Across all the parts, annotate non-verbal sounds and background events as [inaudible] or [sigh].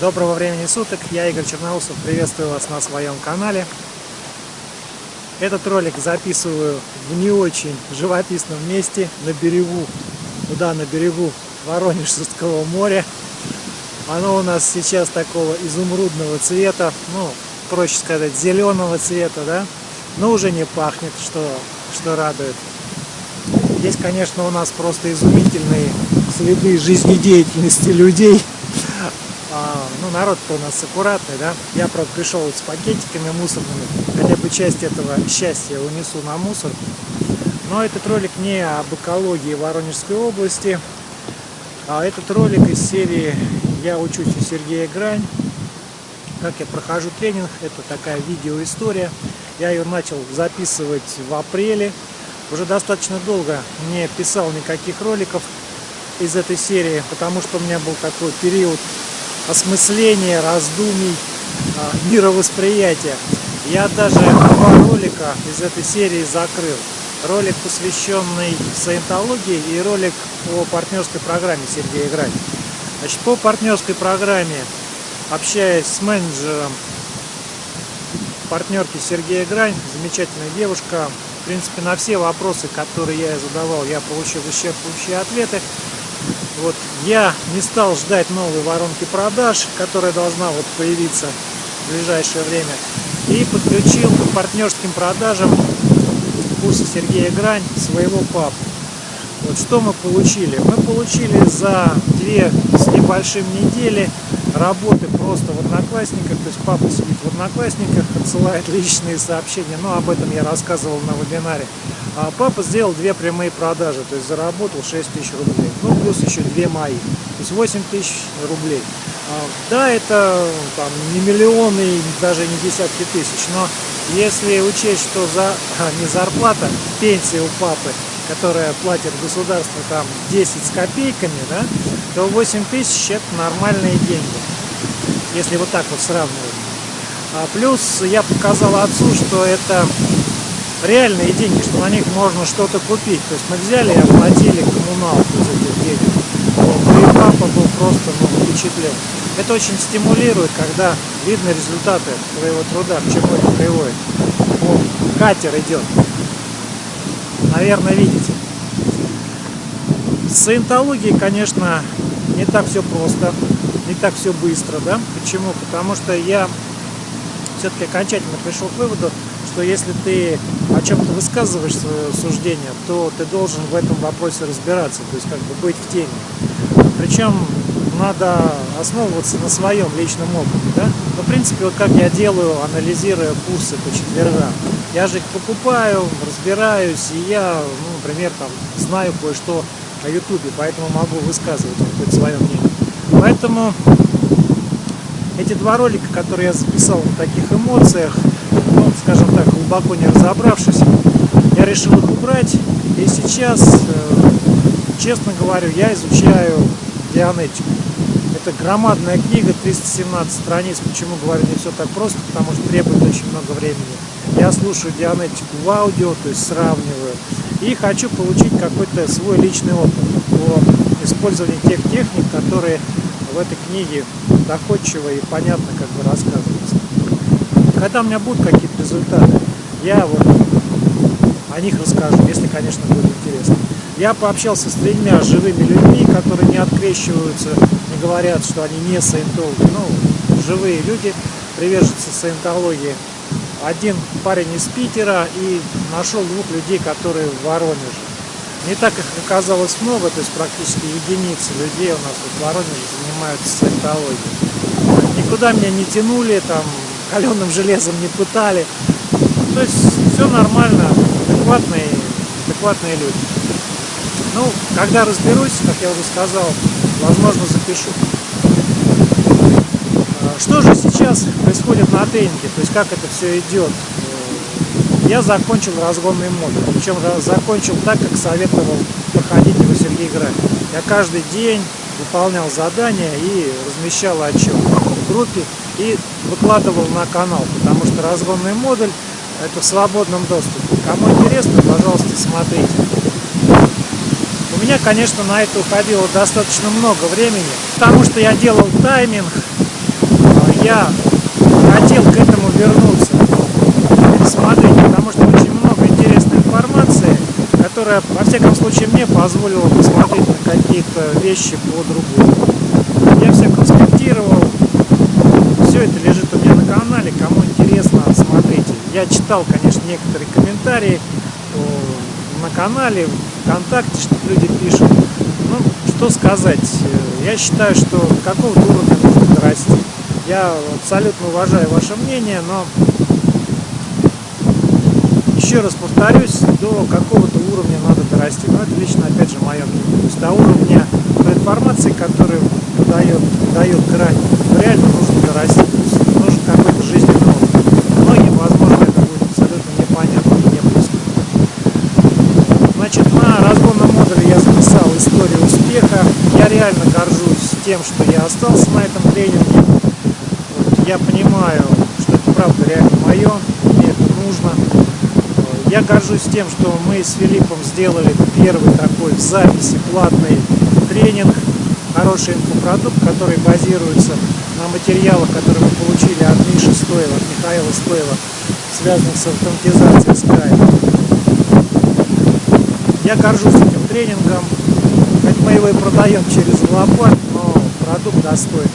Доброго времени суток, я Игорь Черноусов, приветствую вас на своем канале. Этот ролик записываю в не очень живописном месте, на берегу, куда на берегу Воронежского моря. Оно у нас сейчас такого изумрудного цвета, ну, проще сказать, зеленого цвета, да, но уже не пахнет, что, что радует. Здесь, конечно, у нас просто изумительные следы жизнедеятельности людей. А, ну, народ-то у нас аккуратный, да. Я, правда, пришел вот с пакетиками мусорными. Хотя бы часть этого счастья унесу на мусор. Но этот ролик не об экологии Воронежской области. А этот ролик из серии «Я учусь у Сергея Грань». Как я прохожу тренинг, это такая видеоистория. Я ее начал записывать в апреле. Уже достаточно долго не писал никаких роликов из этой серии, потому что у меня был такой период осмысления, раздумий, а, мировосприятия. Я даже два ролика из этой серии закрыл. Ролик, посвященный саентологии, и ролик о партнерской программе Сергея Грань. Значит, по партнерской программе, общаясь с менеджером партнерки Сергея Грань, замечательная девушка, в принципе, на все вопросы, которые я задавал, я получил исчерпывающие ответы. Вот, я не стал ждать новой воронки продаж, которая должна вот появиться в ближайшее время. И подключил к партнерским продажам курса Сергея Грань своего папу. Вот что мы получили? Мы получили за две с небольшим недели работы просто в Одноклассниках. То есть папа сидит в Одноклассниках, отсылает личные сообщения. Но об этом я рассказывал на вебинаре. А папа сделал две прямые продажи, то есть заработал 6 тысяч рублей. Ну, плюс еще две мои. То есть 8 тысяч рублей. А, да, это там, не миллионы, даже не десятки тысяч, но если учесть, что за, не зарплата, пенсия у папы, которая платит государство там 10 с копейками, да, то 8 тысяч это нормальные деньги, если вот так вот сравнивать. А плюс я показал отцу, что это реальные деньги, что на них можно что-то купить. То есть мы взяли и оплатили коммуналку из этих денег. Вот. И папа был просто ну, впечатлен. Это очень стимулирует, когда видны результаты твоего труда, к чему это приводит. Вот. Катер идет. Наверное, видите. С саентологией, конечно, не так все просто, не так все быстро, да? Почему? Потому что я все-таки окончательно пришел к выводу, что если ты о чем-то высказываешь свое суждение, то ты должен в этом вопросе разбираться, то есть как бы быть в теме. Причем надо основываться на своем личном опыте. Да? Ну, в принципе, вот как я делаю, анализируя курсы по четвергам. Я же их покупаю, разбираюсь, и я, ну, например, там, знаю кое-что о Ютубе, поэтому могу высказывать какое-то свое мнение. Поэтому эти два ролика, которые я записал на таких эмоциях, ну, скажем так, глубоко не разобравшись, я решил их убрать. И сейчас, э, честно говорю, я изучаю Дианетику. Это громадная книга, 317 страниц. Почему говорю не все так просто? Потому что требует очень много времени. Я слушаю Дианетику в аудио, то есть сравниваю. И хочу получить какой-то свой личный опыт по использованию тех техник, которые в этой книге доходчиво и понятно как бы рассказываются. Когда у меня будут какие-то результаты, я вот о них расскажу, если, конечно, будет интересно. Я пообщался с тремя живыми людьми, которые не открещиваются, не говорят, что они не саентологи. Ну, живые люди, приверженцы саентологии. Один парень из Питера и нашел двух людей, которые в Воронеже. Не так их оказалось много, то есть практически единицы людей у нас в Воронеже занимаются саентологией. Никуда меня не тянули, там, каленым железом не пытали. То есть все нормально, адекватные, адекватные люди. Ну, когда разберусь, как я уже сказал, возможно запишу. А, что же сейчас происходит на тренинге, то есть как это все идет? Э, я закончил разгонный модуль, причем закончил так, как советовал проходить его Сергей Грань. Я каждый день выполнял задания и размещал отчет группе и выкладывал на канал, потому что разгонный модуль это в свободном доступе. Кому интересно, пожалуйста, смотрите. У меня, конечно, на это уходило достаточно много времени, потому что я делал тайминг, я хотел к этому вернуться. Смотрите, потому что очень много интересной информации, которая, во всяком случае, мне позволила посмотреть на какие-то вещи по-другому. Я все конспектировал, все это лежит у меня на канале, кому интересно, смотрите. Я читал, конечно, некоторые комментарии на канале, ВКонтакте, что люди пишут. Ну, что сказать, я считаю, что какого-то уровня нужно дорасти. Я абсолютно уважаю ваше мнение, но еще раз повторюсь, до какого-то уровня надо дорасти. Но это лично, опять же, мое мнение. То есть до уровня той информации, которую дает, дает грань, реально нужно дорасти. То есть нужен какой-то жизненный опыт. Многим, возможно, это будет абсолютно непонятно и не близко. Значит, на разгонном модуле я записал историю успеха. Я реально горжусь тем, что я остался на этом тренинге. Вот, я понимаю, что это правда реально мое, мне это нужно. Я горжусь тем, что мы с Филиппом сделали первый такой в записи платный тренинг, хороший инфопродукт, который базируется на материалах, которые мы получили от Миши Стоева, от Михаила Стоева, связанных с автоматизацией Skype. Я горжусь этим тренингом, мы его и продаем через лопат, но продукт достойный.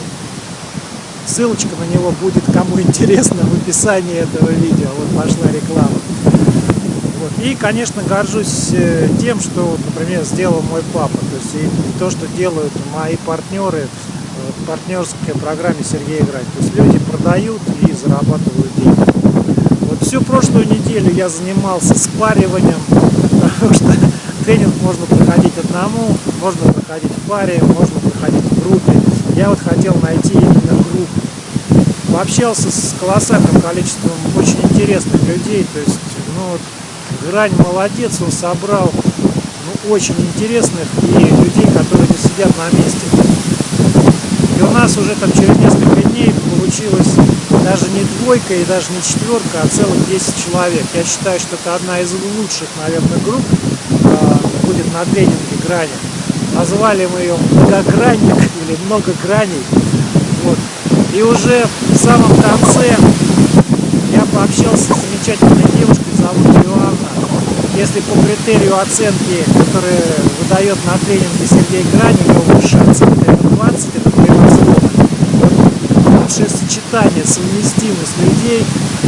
Ссылочка на него будет, кому интересно, в описании этого видео. Вот пошла реклама. Вот. И, конечно, горжусь э, тем, что, например, сделал мой папа. То есть и то, что делают мои партнеры в партнерской программе Сергея Играть. То есть люди продают и зарабатывают деньги. Вот всю прошлую неделю я занимался спариванием, [laughs] потому что тренинг можно проходить одному, можно проходить в паре, можно проходить в группе. Я вот хотел найти именно группу. Пообщался с колоссальным количеством очень интересных людей, то есть, ну Грань молодец, он собрал ну, очень интересных и людей, которые не сидят на месте. И у нас уже там через несколько дней получилось даже не двойка и даже не четверка, а целых 10 человек. Я считаю, что это одна из лучших, наверное, групп будет на тренинге грани. Назвали мы ее многогранник или много граней. Вот. И уже в самом конце я пообщался с замечательной девушкой, зовут Иоанна. Если по критерию оценки, который выдает на тренинге Сергей Грани, его высшая оценка это 20, это превосходно. Лучшее сочетание, совместимость людей.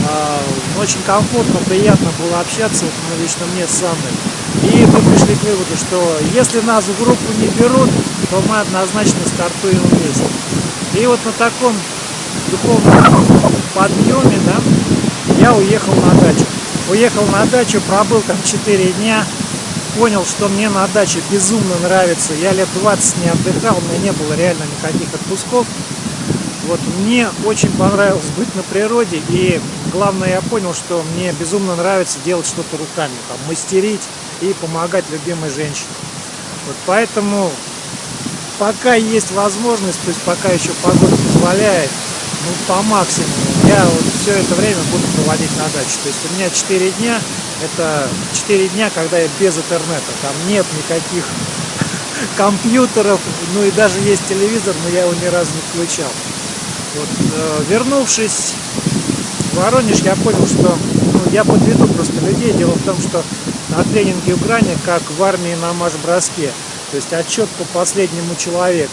А, очень комфортно, приятно было общаться, вот, лично мне с Анной. И мы пришли к выводу, что если нас в группу не берут, то мы однозначно стартуем вместе. И вот на таком духовном подъеме, да, я уехал на дачу. Уехал на дачу, пробыл там 4 дня, понял, что мне на даче безумно нравится. Я лет 20 не отдыхал, у меня не было реально никаких отпусков. Вот мне очень понравилось быть на природе, и главное, я понял, что мне безумно нравится делать что-то руками, там, мастерить и помогать любимой женщине. Вот поэтому, пока есть возможность, то есть пока еще погода позволяет, ну, по максимуму. Я вот все это время буду проводить на даче. То есть у меня 4 дня, это 4 дня, когда я без интернета. Там нет никаких [laughs] компьютеров, ну и даже есть телевизор, но я его ни разу не включал. Вот, э, вернувшись Воронеж, я понял, что ну, я подведу просто людей. Дело в том, что на тренинге в Грани, как в армии на марш-броске, то есть отчет по последнему человеку.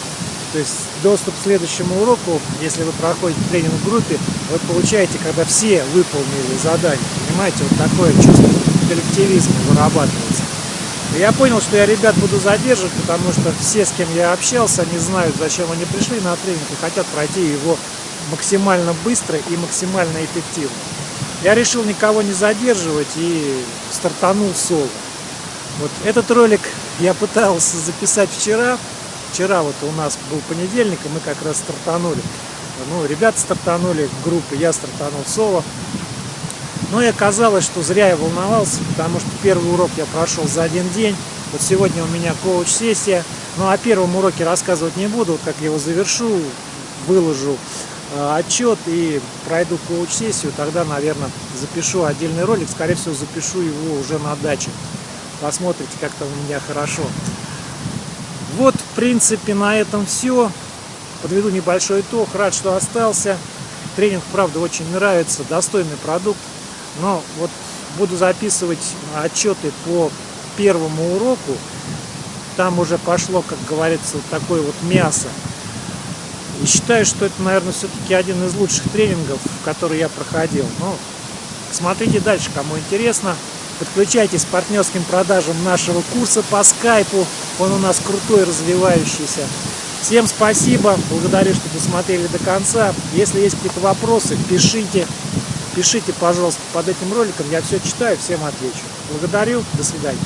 То есть доступ к следующему уроку, если вы проходите тренинг в группе, вы получаете, когда все выполнили задание. Понимаете, вот такое чувство коллективизма вырабатывается. Я понял, что я ребят буду задерживать, потому что все, с кем я общался, они знают, зачем они пришли на тренинг и хотят пройти его максимально быстро и максимально эффективно. Я решил никого не задерживать и стартанул соло. Вот этот ролик я пытался записать вчера, Вчера вот у нас был понедельник, и мы как раз стартанули. Ну, ребята стартанули, группы, я стартанул соло. Но и оказалось, что зря я волновался, потому что первый урок я прошел за один день. Вот сегодня у меня коуч-сессия. Ну, о первом уроке рассказывать не буду. Вот как я его завершу, выложу отчет и пройду коуч-сессию, тогда, наверное, запишу отдельный ролик. Скорее всего, запишу его уже на даче. Посмотрите, как там у меня хорошо. Вот, в принципе, на этом все. Подведу небольшой итог. Рад, что остался. Тренинг, правда, очень нравится, достойный продукт. Но вот буду записывать отчеты по первому уроку. Там уже пошло, как говорится, вот такое вот мясо. И считаю, что это, наверное, все-таки один из лучших тренингов, который я проходил. Но смотрите дальше, кому интересно. Подключайтесь к партнерским продажам нашего курса по скайпу. Он у нас крутой, развивающийся. Всем спасибо, благодарю, что досмотрели до конца. Если есть какие-то вопросы, пишите. Пишите, пожалуйста, под этим роликом. Я все читаю, всем отвечу. Благодарю, до свидания.